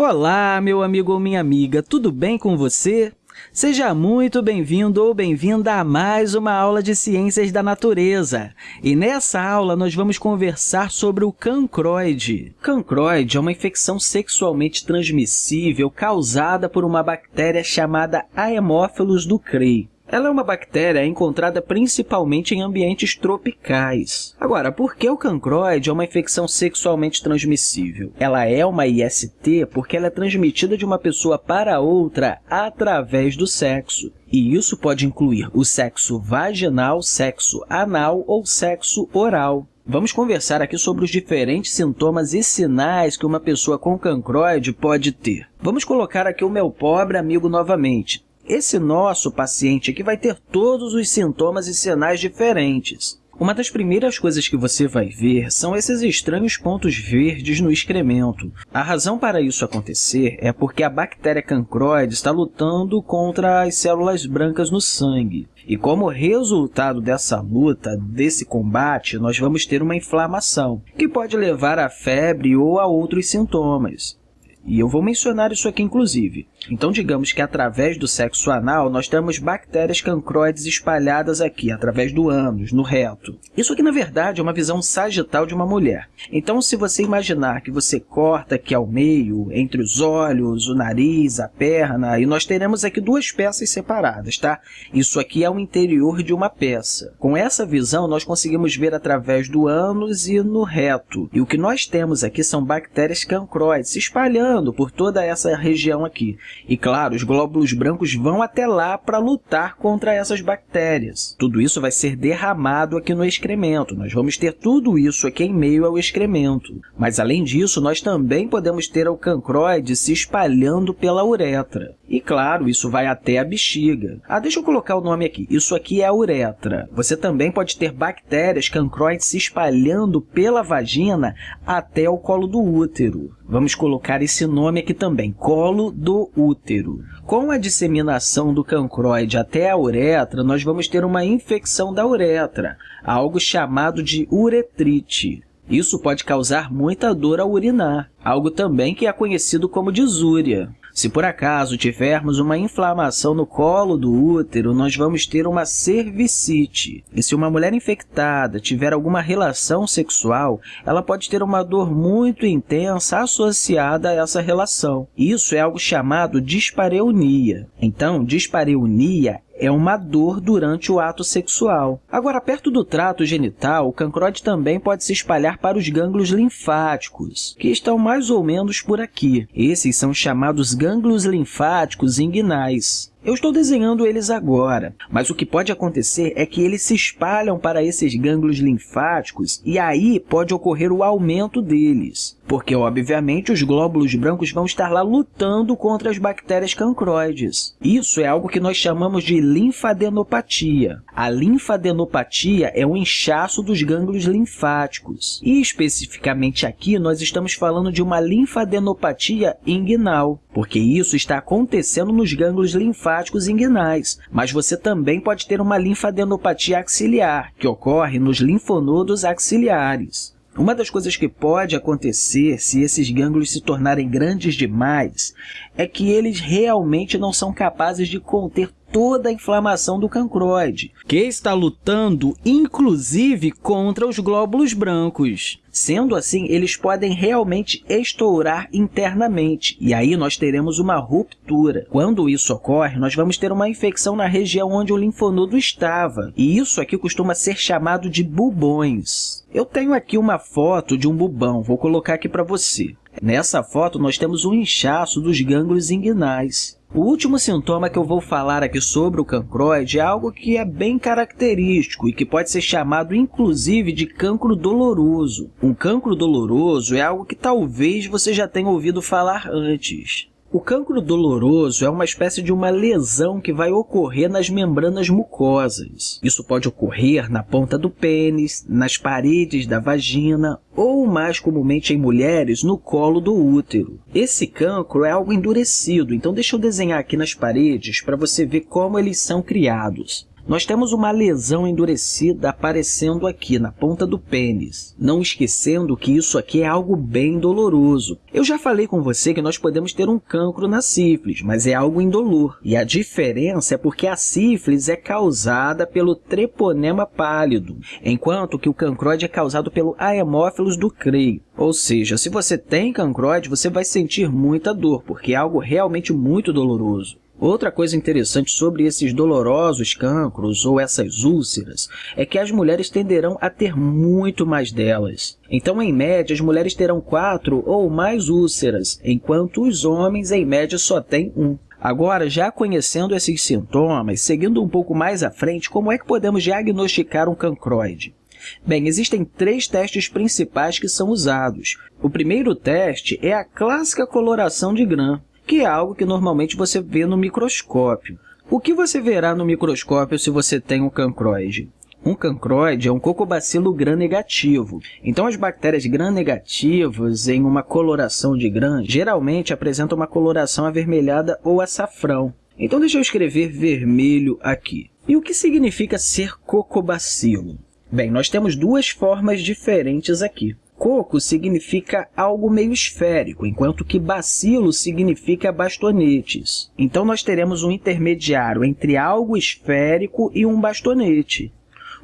Olá, meu amigo ou minha amiga, tudo bem com você? Seja muito bem-vindo ou bem-vinda a mais uma aula de Ciências da Natureza. E nessa aula, nós vamos conversar sobre o cancroide. Cancroide é uma infecção sexualmente transmissível causada por uma bactéria chamada Haemophilus ducreyi. Ela é uma bactéria encontrada principalmente em ambientes tropicais. Agora, por que o cancroide é uma infecção sexualmente transmissível? Ela é uma IST porque ela é transmitida de uma pessoa para outra através do sexo. E isso pode incluir o sexo vaginal, sexo anal ou sexo oral. Vamos conversar aqui sobre os diferentes sintomas e sinais que uma pessoa com cancroide pode ter. Vamos colocar aqui o meu pobre amigo novamente. Esse nosso paciente aqui vai ter todos os sintomas e sinais diferentes. Uma das primeiras coisas que você vai ver são esses estranhos pontos verdes no excremento. A razão para isso acontecer é porque a bactéria cancroide está lutando contra as células brancas no sangue. E como resultado dessa luta, desse combate, nós vamos ter uma inflamação, que pode levar a febre ou a outros sintomas. E eu vou mencionar isso aqui, inclusive. Então, digamos que através do sexo anal, nós temos bactérias cancroides espalhadas aqui, através do ânus, no reto. Isso aqui, na verdade, é uma visão sagital de uma mulher. Então, se você imaginar que você corta aqui ao meio, entre os olhos, o nariz, a perna, e nós teremos aqui duas peças separadas, tá? Isso aqui é o interior de uma peça. Com essa visão, nós conseguimos ver através do ânus e no reto. E o que nós temos aqui são bactérias cancroides se espalhando por toda essa região aqui. E, claro, os glóbulos brancos vão até lá para lutar contra essas bactérias. Tudo isso vai ser derramado aqui no excremento. Nós vamos ter tudo isso aqui em meio ao excremento. Mas, além disso, nós também podemos ter o cancroide se espalhando pela uretra. E, claro, isso vai até a bexiga. Ah, deixa eu colocar o nome aqui. Isso aqui é a uretra. Você também pode ter bactérias cancroides se espalhando pela vagina até o colo do útero. Vamos colocar esse nome aqui também, colo do útero. Com a disseminação do cancroide até a uretra, nós vamos ter uma infecção da uretra, algo chamado de uretrite. Isso pode causar muita dor ao urinar, algo também que é conhecido como disúria. Se por acaso tivermos uma inflamação no colo do útero, nós vamos ter uma cervicite. E se uma mulher infectada tiver alguma relação sexual, ela pode ter uma dor muito intensa associada a essa relação. Isso é algo chamado dispareunia. Então, dispareunia é uma dor durante o ato sexual. Agora, perto do trato genital, o cancroide também pode se espalhar para os gânglios linfáticos, que estão mais ou menos por aqui. Esses são chamados gânglios linfáticos inguinais. Eu estou desenhando eles agora, mas o que pode acontecer é que eles se espalham para esses gânglios linfáticos e aí pode ocorrer o aumento deles, porque, obviamente, os glóbulos brancos vão estar lá lutando contra as bactérias cancroides. Isso é algo que nós chamamos de linfadenopatia. A linfadenopatia é o inchaço dos gânglios linfáticos. E, especificamente aqui, nós estamos falando de uma linfadenopatia inguinal, porque isso está acontecendo nos gânglios linfáticos inguinais, mas você também pode ter uma linfadenopatia axiliar, que ocorre nos linfonodos axiliares. Uma das coisas que pode acontecer se esses gânglios se tornarem grandes demais é que eles realmente não são capazes de conter toda a inflamação do cancroide, que está lutando, inclusive, contra os glóbulos brancos. Sendo assim, eles podem realmente estourar internamente, e aí nós teremos uma ruptura. Quando isso ocorre, nós vamos ter uma infecção na região onde o linfonodo estava, e isso aqui costuma ser chamado de bubões. Eu tenho aqui uma foto de um bubão, vou colocar aqui para você. Nessa foto, nós temos um inchaço dos gânglios inguinais. O último sintoma que eu vou falar aqui sobre o cancroide é algo que é bem característico e que pode ser chamado, inclusive, de cancro doloroso. Um cancro doloroso é algo que talvez você já tenha ouvido falar antes. O cancro doloroso é uma espécie de uma lesão que vai ocorrer nas membranas mucosas. Isso pode ocorrer na ponta do pênis, nas paredes da vagina ou, mais comumente em mulheres, no colo do útero. Esse cancro é algo endurecido, então deixa eu desenhar aqui nas paredes para você ver como eles são criados. Nós temos uma lesão endurecida aparecendo aqui na ponta do pênis. Não esquecendo que isso aqui é algo bem doloroso. Eu já falei com você que nós podemos ter um cancro na sífilis, mas é algo indolor. E a diferença é porque a sífilis é causada pelo treponema pálido, enquanto que o cancroide é causado pelo Haemophilus ducreio. Ou seja, se você tem cancroide, você vai sentir muita dor, porque é algo realmente muito doloroso. Outra coisa interessante sobre esses dolorosos cancros ou essas úlceras é que as mulheres tenderão a ter muito mais delas. Então, em média, as mulheres terão quatro ou mais úlceras, enquanto os homens, em média, só têm um. Agora, já conhecendo esses sintomas, seguindo um pouco mais à frente, como é que podemos diagnosticar um cancroide? Bem, existem três testes principais que são usados. O primeiro teste é a clássica coloração de Gram que é algo que normalmente você vê no microscópio. O que você verá no microscópio se você tem um cancroide? Um cancroide é um cocobacilo gram-negativo. Então, as bactérias gram-negativas em uma coloração de gram geralmente apresentam uma coloração avermelhada ou açafrão. Então, deixa eu escrever vermelho aqui. E o que significa ser cocobacilo? Bem, nós temos duas formas diferentes aqui. Coco significa algo meio esférico, enquanto que bacilo significa bastonetes. Então, nós teremos um intermediário entre algo esférico e um bastonete.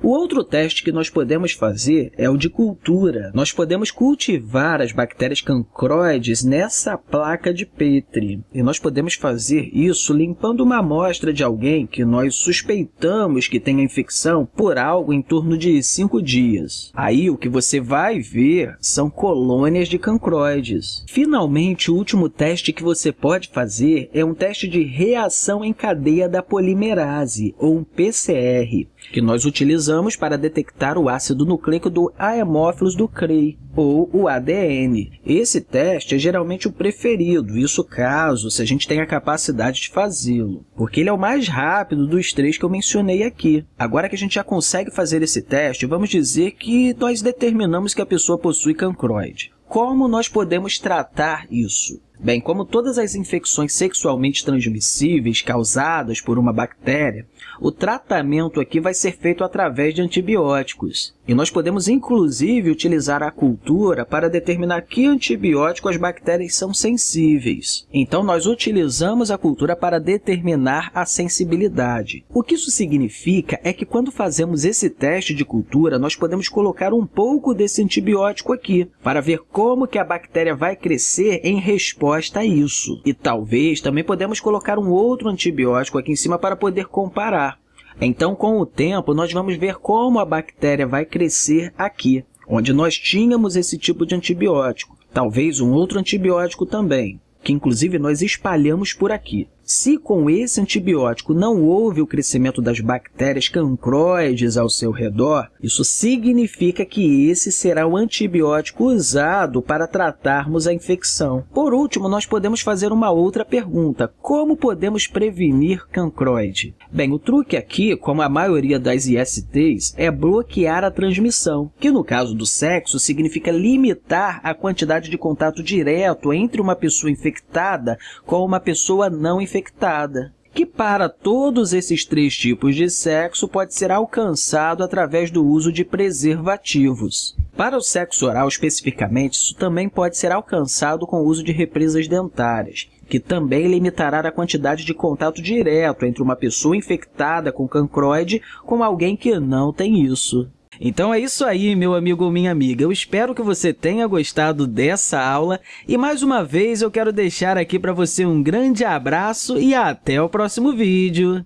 O outro teste que nós podemos fazer é o de cultura. Nós podemos cultivar as bactérias cancroides nessa placa de Petri. E nós podemos fazer isso limpando uma amostra de alguém que nós suspeitamos que tenha infecção por algo em torno de 5 dias. Aí, o que você vai ver são colônias de cancroides. Finalmente, o último teste que você pode fazer é um teste de reação em cadeia da polimerase, ou um PCR, que nós utilizamos para detectar o ácido nucleico do Haemophilus ducrei, ou o ADN. Esse teste é geralmente o preferido, isso caso se a gente tenha a capacidade de fazê-lo, porque ele é o mais rápido dos três que eu mencionei aqui. Agora que a gente já consegue fazer esse teste, vamos dizer que nós determinamos que a pessoa possui cancroide. Como nós podemos tratar isso? Bem, como todas as infecções sexualmente transmissíveis causadas por uma bactéria, o tratamento aqui vai ser feito através de antibióticos. E nós podemos, inclusive, utilizar a cultura para determinar que antibiótico as bactérias são sensíveis. Então, nós utilizamos a cultura para determinar a sensibilidade. O que isso significa é que, quando fazemos esse teste de cultura, nós podemos colocar um pouco desse antibiótico aqui, para ver como que a bactéria vai crescer em resposta a isso. E talvez também podemos colocar um outro antibiótico aqui em cima para poder comparar. Então, com o tempo, nós vamos ver como a bactéria vai crescer aqui, onde nós tínhamos esse tipo de antibiótico. Talvez um outro antibiótico também, que inclusive nós espalhamos por aqui. Se com esse antibiótico não houve o crescimento das bactérias cancroides ao seu redor, isso significa que esse será o antibiótico usado para tratarmos a infecção. Por último, nós podemos fazer uma outra pergunta. Como podemos prevenir cancroide? Bem, o truque aqui, como a maioria das ISTs, é bloquear a transmissão, que no caso do sexo significa limitar a quantidade de contato direto entre uma pessoa infectada com uma pessoa não infectada infectada, que para todos esses três tipos de sexo pode ser alcançado através do uso de preservativos. Para o sexo oral, especificamente, isso também pode ser alcançado com o uso de represas dentárias, que também limitará a quantidade de contato direto entre uma pessoa infectada com cancroide com alguém que não tem isso. Então é isso aí, meu amigo ou minha amiga. Eu espero que você tenha gostado dessa aula e, mais uma vez, eu quero deixar aqui para você um grande abraço e até o próximo vídeo.